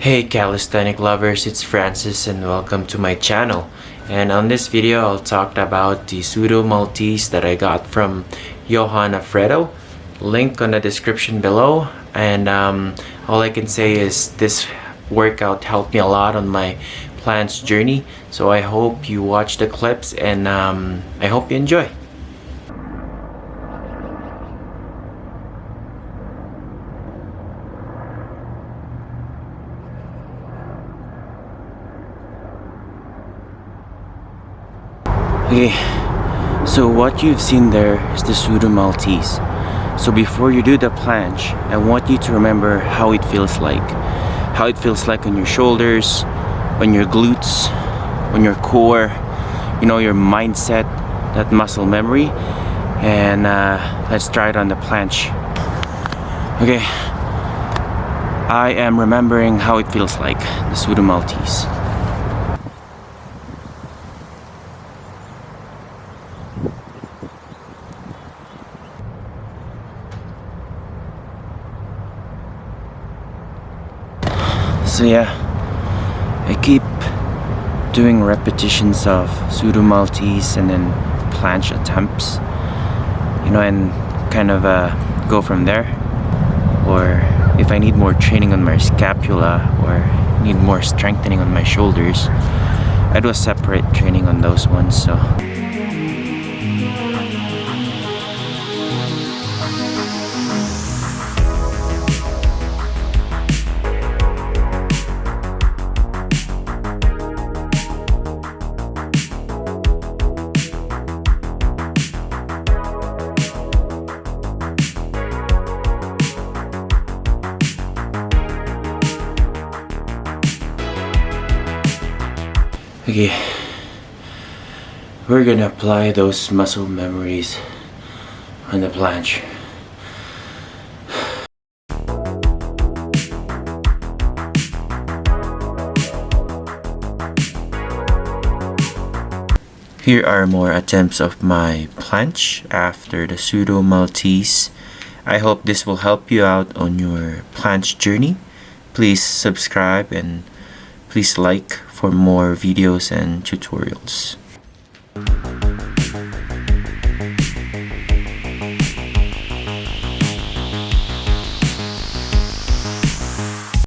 Hey calisthenic lovers, it's Francis and welcome to my channel. And on this video, I'll talk about the pseudo Maltese that I got from Johan Alfredo. Link on the description below. And um, all I can say is this workout helped me a lot on my planche journey. So I hope you watch the clips and um, I hope you enjoy. Okay, so what you've seen there is the pseudo Maltese. So before you do the planche, I want you to remember how it feels like. How it feels like on your shoulders, on your glutes, on your core, you know, your mindset, that muscle memory. And uh, let's try it on the planche. Okay, I am remembering how it feels like, the pseudo Maltese. So yeah, I keep doing repetitions of pseudo Maltese and then planche attempts, you know, and kind of uh, go from there. Or if I need more training on my scapula or need more strengthening on my shoulders, I do a separate training on those ones. So. Okay, we're gonna apply those muscle memories on the planche. Here are more attempts of my planche after the pseudo Maltese. I hope this will help you out on your planche journey. Please subscribe and please like for more videos and tutorials.